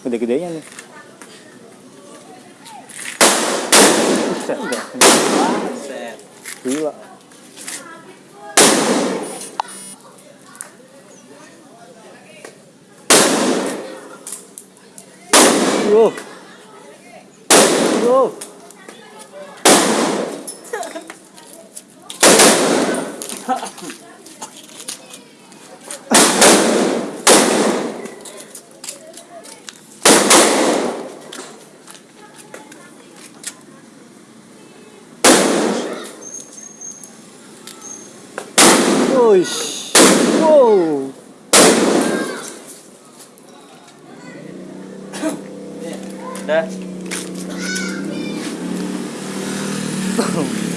Gede-gedenya nih. Gila. よよよし。Dah.